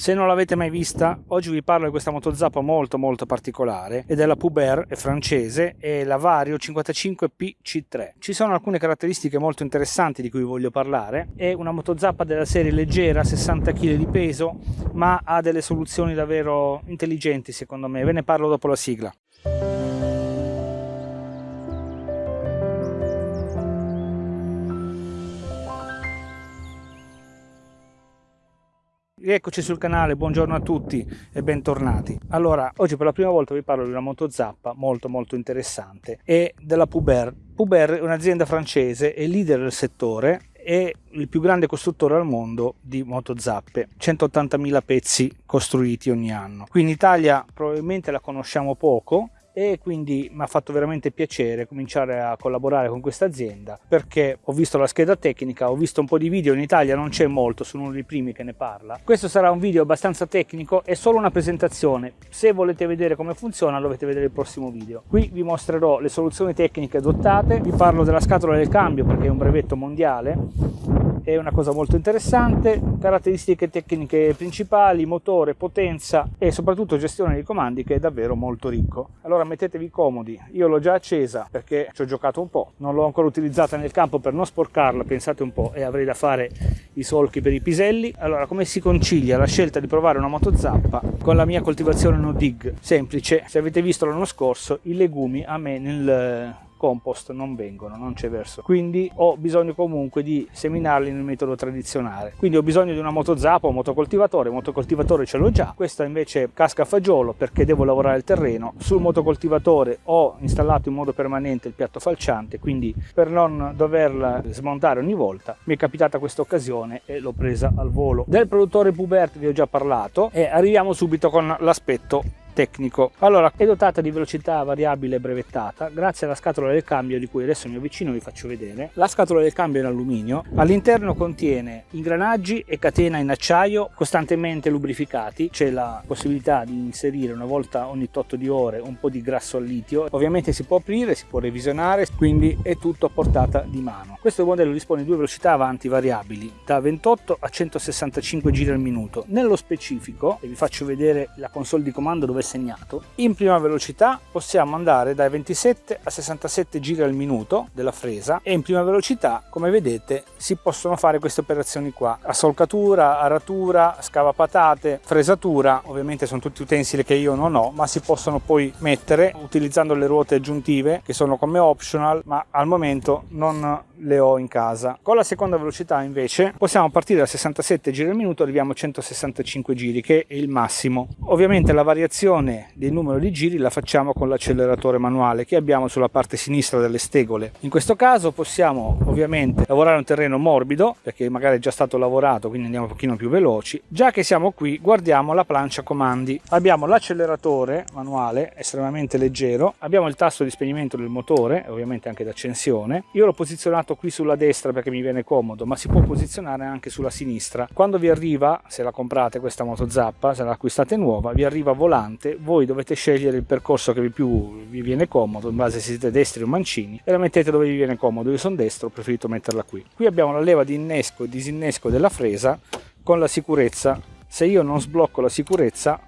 Se non l'avete mai vista, oggi vi parlo di questa motozappa molto molto particolare ed è la Puber, è francese e la Vario 55PC3. Ci sono alcune caratteristiche molto interessanti di cui voglio parlare. È una motozappa della serie leggera, 60 kg di peso, ma ha delle soluzioni davvero intelligenti secondo me. Ve ne parlo dopo la sigla. Rieccoci sul canale, buongiorno a tutti e bentornati. Allora, oggi per la prima volta vi parlo di una motozappa molto molto interessante e della Puber. Puber è un'azienda francese, è leader del settore è il più grande costruttore al mondo di motozappe 180.000 pezzi costruiti ogni anno qui in Italia probabilmente la conosciamo poco e quindi mi ha fatto veramente piacere cominciare a collaborare con questa azienda perché ho visto la scheda tecnica, ho visto un po' di video, in Italia non c'è molto, sono uno dei primi che ne parla. Questo sarà un video abbastanza tecnico, è solo una presentazione, se volete vedere come funziona dovete vedere il prossimo video. Qui vi mostrerò le soluzioni tecniche adottate, vi parlo della scatola del cambio perché è un brevetto mondiale, è una cosa molto interessante, caratteristiche tecniche principali, motore, potenza e soprattutto gestione dei comandi che è davvero molto ricco. Allora mettetevi comodi, io l'ho già accesa perché ci ho giocato un po', non l'ho ancora utilizzata nel campo per non sporcarla, pensate un po', e avrei da fare i solchi per i piselli. Allora come si concilia la scelta di provare una motozappa con la mia coltivazione no dig? Semplice, se avete visto l'anno scorso i legumi a me nel compost non vengono, non c'è verso. Quindi ho bisogno comunque di seminarli nel metodo tradizionale. Quindi ho bisogno di una motozappa o motocoltivatore, motocoltivatore ce l'ho già, questa invece casca a fagiolo perché devo lavorare il terreno. Sul motocoltivatore ho installato in modo permanente il piatto falciante, quindi per non doverla smontare ogni volta mi è capitata questa occasione e l'ho presa al volo. Del produttore Pubert vi ho già parlato e arriviamo subito con l'aspetto tecnico. Allora, è dotata di velocità variabile brevettata grazie alla scatola del cambio di cui adesso mi avvicino e vi faccio vedere. La scatola del cambio è in alluminio, all'interno contiene ingranaggi e catena in acciaio costantemente lubrificati, c'è la possibilità di inserire una volta ogni tot di ore un po' di grasso al litio, ovviamente si può aprire, si può revisionare, quindi è tutto a portata di mano. Questo modello dispone di due velocità avanti variabili, da 28 a 165 giri al minuto. Nello specifico, e vi faccio vedere la console di comando dove segnato, in prima velocità possiamo andare dai 27 a 67 giri al minuto della fresa e in prima velocità, come vedete, si possono fare queste operazioni qua. Assolcatura, aratura, scavapatate, fresatura, ovviamente sono tutti utensili che io non ho, ma si possono poi mettere utilizzando le ruote aggiuntive che sono come optional, ma al momento non le ho in casa. Con la seconda velocità invece possiamo partire da 67 giri al minuto arriviamo a 165 giri che è il massimo. Ovviamente la variazione del numero di giri la facciamo con l'acceleratore manuale che abbiamo sulla parte sinistra delle stegole. In questo caso possiamo ovviamente lavorare un terreno morbido perché magari è già stato lavorato quindi andiamo un pochino più veloci. Già che siamo qui guardiamo la plancia comandi. Abbiamo l'acceleratore manuale estremamente leggero, abbiamo il tasto di spegnimento del motore ovviamente anche d'accensione. Io l'ho posizionato posizionato qui sulla destra perché mi viene comodo, ma si può posizionare anche sulla sinistra. Quando vi arriva, se la comprate questa moto zappa, se la acquistate nuova, vi arriva volante, voi dovete scegliere il percorso che più vi viene comodo, in base se siete destri o mancini, e la mettete dove vi viene comodo. Io sono destro, ho preferito metterla qui. Qui abbiamo la leva di innesco e disinnesco della fresa con la sicurezza. Se io non sblocco la sicurezza,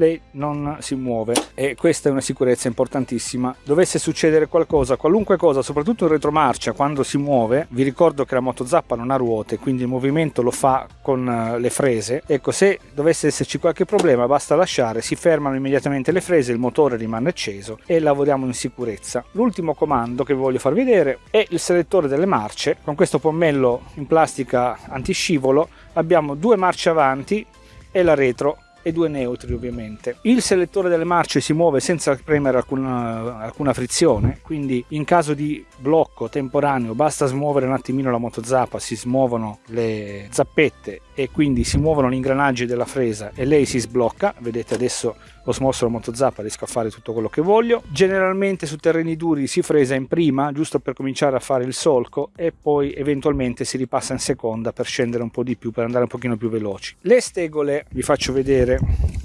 lei non si muove e questa è una sicurezza importantissima. Dovesse succedere qualcosa, qualunque cosa, soprattutto in retromarcia, quando si muove, vi ricordo che la motozappa non ha ruote, quindi il movimento lo fa con eh, le frese. Ecco, se dovesse esserci qualche problema, basta lasciare, si fermano immediatamente le frese, il motore rimane acceso e lavoriamo in sicurezza. L'ultimo comando che vi voglio far vedere è il selettore delle marce. Con questo pommello in plastica antiscivolo abbiamo due marce avanti e la retro e due neutri ovviamente. Il selettore delle marce si muove senza premere alcuna, alcuna frizione, quindi in caso di blocco temporaneo basta smuovere un attimino la motozappa, si smuovono le zappette e quindi si muovono gli ingranaggi della fresa e lei si sblocca, vedete adesso ho smosso la motozappa, riesco a fare tutto quello che voglio. Generalmente su terreni duri si fresa in prima, giusto per cominciare a fare il solco e poi eventualmente si ripassa in seconda per scendere un po' di più, per andare un pochino più veloci. Le stegole, vi faccio vedere,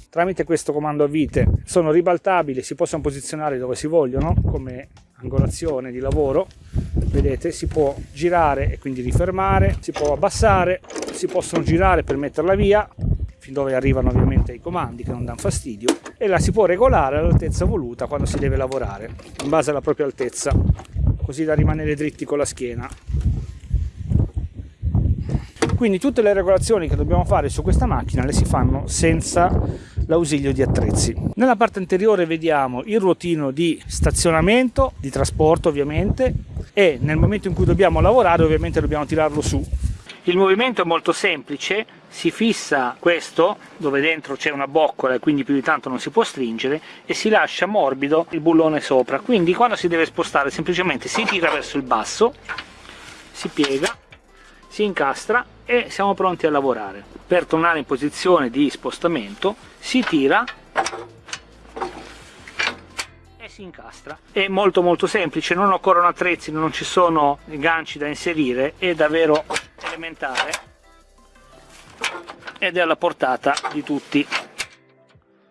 tramite questo comando a vite sono ribaltabili, si possono posizionare dove si vogliono, come angolazione di lavoro vedete si può girare e quindi rifermare si può abbassare si possono girare per metterla via fin dove arrivano ovviamente i comandi che non danno fastidio e la si può regolare all'altezza voluta quando si deve lavorare in base alla propria altezza così da rimanere dritti con la schiena quindi tutte le regolazioni che dobbiamo fare su questa macchina le si fanno senza l'ausilio di attrezzi. Nella parte anteriore vediamo il ruotino di stazionamento, di trasporto ovviamente, e nel momento in cui dobbiamo lavorare ovviamente dobbiamo tirarlo su. Il movimento è molto semplice, si fissa questo dove dentro c'è una boccola e quindi più di tanto non si può stringere e si lascia morbido il bullone sopra, quindi quando si deve spostare semplicemente si tira verso il basso, si piega, si incastra e siamo pronti a lavorare. Per tornare in posizione di spostamento si tira e si incastra. È molto molto semplice, non occorrono attrezzi, non ci sono ganci da inserire, è davvero elementare ed è alla portata di tutti.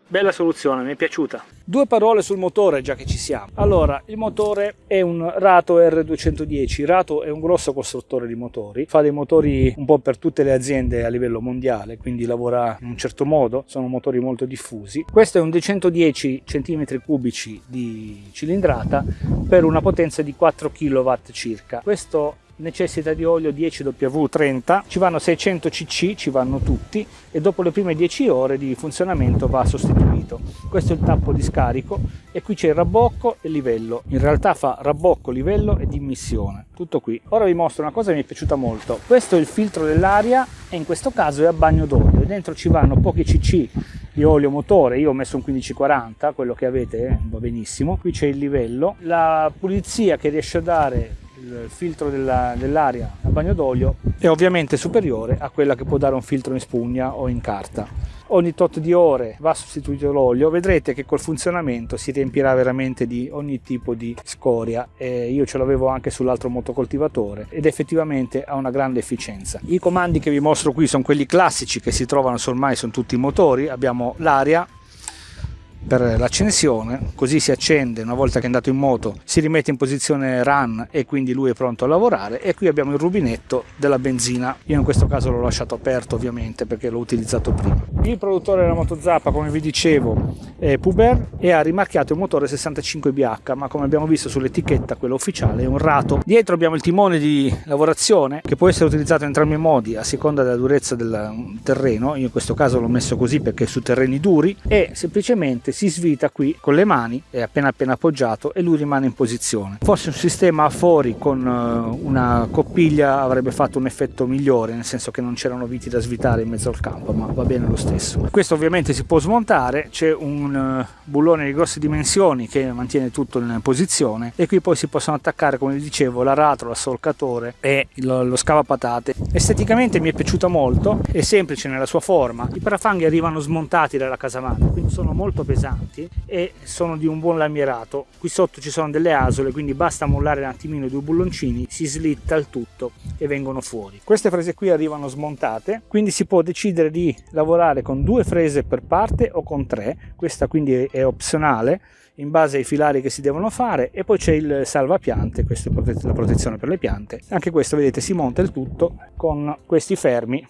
Bella soluzione, mi è piaciuta. Due parole sul motore già che ci siamo. Allora, il motore è un Rato R210. Rato è un grosso costruttore di motori, fa dei motori un po' per tutte le aziende a livello mondiale, quindi lavora in un certo modo, sono motori molto diffusi. Questo è un 210 cm3 di cilindrata per una potenza di 4 kW circa. Questo necessita di olio 10W30, ci vanno 600 cc, ci vanno tutti e dopo le prime 10 ore di funzionamento va sostituito. Questo è il tappo di scarico e qui c'è il rabbocco e livello. In realtà fa rabbocco, livello ed immissione. Tutto qui. Ora vi mostro una cosa che mi è piaciuta molto. Questo è il filtro dell'aria e in questo caso è a bagno d'olio. Dentro ci vanno pochi cc di olio motore, io ho messo un 1540, quello che avete eh, va benissimo. Qui c'è il livello. La pulizia che riesce a dare il filtro dell'aria dell a bagno d'olio è ovviamente superiore a quella che può dare un filtro in spugna o in carta. Ogni tot di ore va sostituito l'olio, vedrete che col funzionamento si riempirà veramente di ogni tipo di scoria e io ce l'avevo anche sull'altro motocoltivatore ed effettivamente ha una grande efficienza. I comandi che vi mostro qui sono quelli classici che si trovano ormai su tutti i motori, abbiamo l'aria, per l'accensione, così si accende una volta che è andato in moto, si rimette in posizione run e quindi lui è pronto a lavorare e qui abbiamo il rubinetto della benzina, io in questo caso l'ho lasciato aperto ovviamente perché l'ho utilizzato prima. Il produttore della moto Zappa come vi dicevo è Puber e ha rimarchiato il motore 65BH ma come abbiamo visto sull'etichetta quello ufficiale è un rato. Dietro abbiamo il timone di lavorazione che può essere utilizzato in entrambi i modi a seconda della durezza del terreno, io in questo caso l'ho messo così perché su terreni duri e semplicemente si svita qui con le mani, è appena appena appoggiato e lui rimane in posizione. Forse un sistema a fori con eh, una coppiglia avrebbe fatto un effetto migliore, nel senso che non c'erano viti da svitare in mezzo al campo, ma va bene lo stesso. Questo ovviamente si può smontare, c'è un eh, bullone di grosse dimensioni che mantiene tutto in posizione e qui poi si possono attaccare, come vi dicevo, l'aratro, l'assolcatore e lo, scavapatate. Esteticamente mi è piaciuta molto, è semplice nella sua forma, i parafanghi arrivano smontati dalla casamana, quindi sono molto pesanti pesanti e sono di un buon lamierato. Qui sotto ci sono delle asole quindi basta mollare un attimino i due bulloncini si slitta il tutto e vengono fuori. Queste frese qui arrivano smontate quindi si può decidere di lavorare con due frese per parte o con tre. Questa quindi è opzionale in base ai filari che si devono fare e poi c'è il salvapiante, questa è la protezione per le piante. Anche questo vedete si monta il tutto con questi fermi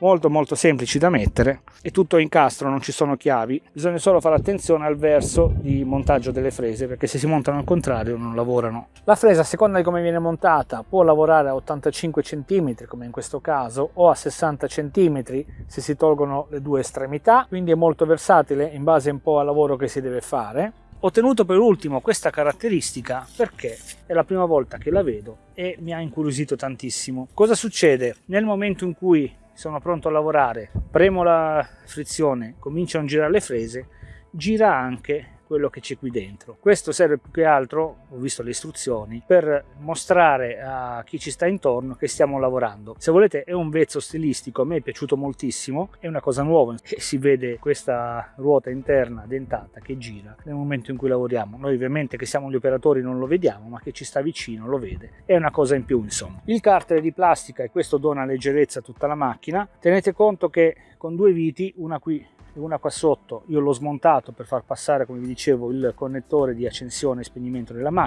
molto molto semplici da mettere è tutto incastro non ci sono chiavi bisogna solo fare attenzione al verso di montaggio delle frese perché se si montano al contrario non lavorano la fresa a seconda di come viene montata può lavorare a 85 cm come in questo caso o a 60 cm se si tolgono le due estremità quindi è molto versatile in base un po' al lavoro che si deve fare ho tenuto per ultimo questa caratteristica perché è la prima volta che la vedo e mi ha incuriosito tantissimo. Cosa succede? Nel momento in cui sono pronto a lavorare, premo la frizione, cominciano a girare le frese, gira anche quello che c'è qui dentro. Questo serve più che altro, ho visto le istruzioni, per mostrare a chi ci sta intorno che stiamo lavorando. Se volete è un vezzo stilistico, a me è piaciuto moltissimo, è una cosa nuova si vede questa ruota interna dentata che gira nel momento in cui lavoriamo. Noi ovviamente che siamo gli operatori non lo vediamo, ma che ci sta vicino lo vede. È una cosa in più insomma. Il carter è di plastica e questo dona leggerezza a tutta la macchina. Tenete conto che con due viti, una qui e una qua sotto, io l'ho smontato per far passare come vi dicevo il connettore di accensione e spegnimento della macchina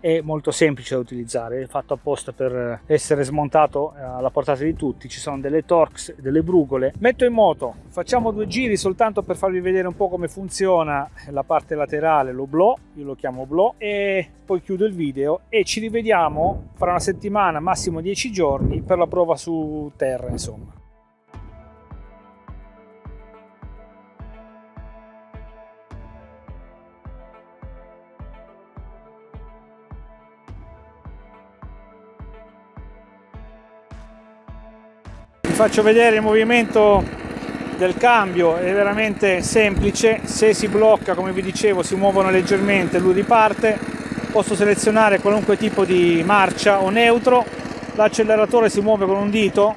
è molto semplice da utilizzare è fatto apposta per essere smontato eh, alla portata di tutti ci sono delle torx delle brugole. Metto in moto facciamo due giri soltanto per farvi vedere un po' come funziona la parte laterale l'oblò io lo chiamo oblò e poi chiudo il video e ci rivediamo fra una settimana massimo 10 giorni per la prova su terra insomma faccio vedere il movimento del cambio è veramente semplice se si blocca come vi dicevo si muovono leggermente lui riparte posso selezionare qualunque tipo di marcia o neutro l'acceleratore si muove con un dito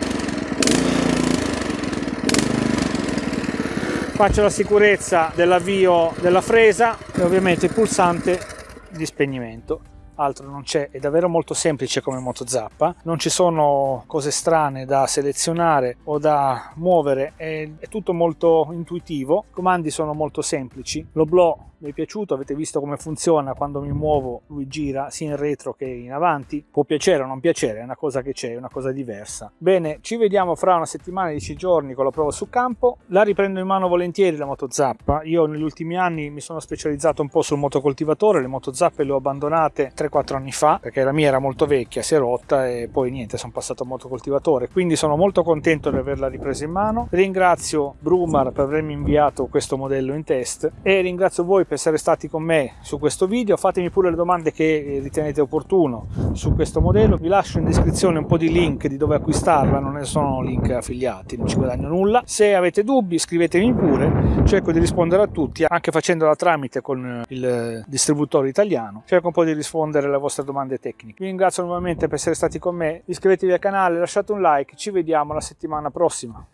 faccio la sicurezza dell'avvio della fresa e ovviamente il pulsante di spegnimento altro non c'è, è davvero molto semplice come moto zappa, non ci sono cose strane da selezionare o da muovere, è, è tutto molto intuitivo, i comandi sono molto semplici, l'oblò mi è piaciuto, avete visto come funziona quando mi muovo, lui gira sia in retro che in avanti, può piacere o non piacere, è una cosa che c'è, è una cosa diversa. Bene, ci vediamo fra una settimana, 10 giorni con la prova su campo, la riprendo in mano volentieri la moto zappa, io negli ultimi anni mi sono specializzato un po' sul motocoltivatore, le moto zappe le ho abbandonate 3-4 anni fa, perché la mia era molto vecchia, si è rotta e poi niente, sono passato a motocoltivatore, quindi sono molto contento di averla ripresa in mano, ringrazio Brumar per avermi inviato questo modello in test e ringrazio voi per per essere stati con me su questo video. Fatemi pure le domande che ritenete opportuno su questo modello. Vi lascio in descrizione un po' di link di dove acquistarla non ne sono link affiliati non ci guadagno nulla. Se avete dubbi scrivetemi pure. Cerco di rispondere a tutti anche facendola tramite con il distributore italiano. Cerco un po' di rispondere alle vostre domande tecniche. Vi ringrazio nuovamente per essere stati con me. Iscrivetevi al canale lasciate un like. Ci vediamo la settimana prossima